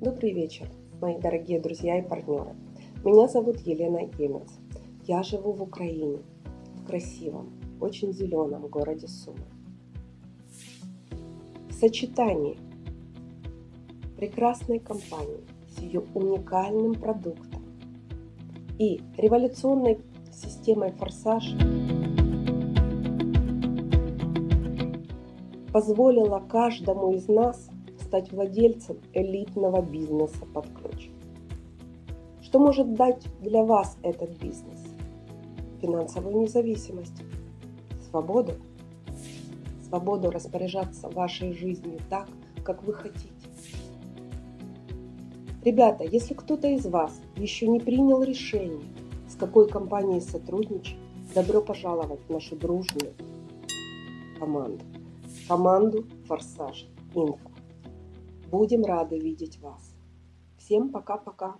Добрый вечер, мои дорогие друзья и партнеры. Меня зовут Елена Емец. Я живу в Украине, в красивом, очень зеленом городе Сумы. В сочетании прекрасной компании с ее уникальным продуктом и революционной системой «Форсаж» позволила каждому из нас стать владельцем элитного бизнеса под ключ. Что может дать для вас этот бизнес? Финансовую независимость, свободу, свободу распоряжаться вашей жизнью так, как вы хотите. Ребята, если кто-то из вас еще не принял решение, с какой компанией сотрудничать, добро пожаловать в нашу дружную команду. Команду «Форсаж Инфо». Будем рады видеть вас. Всем пока-пока.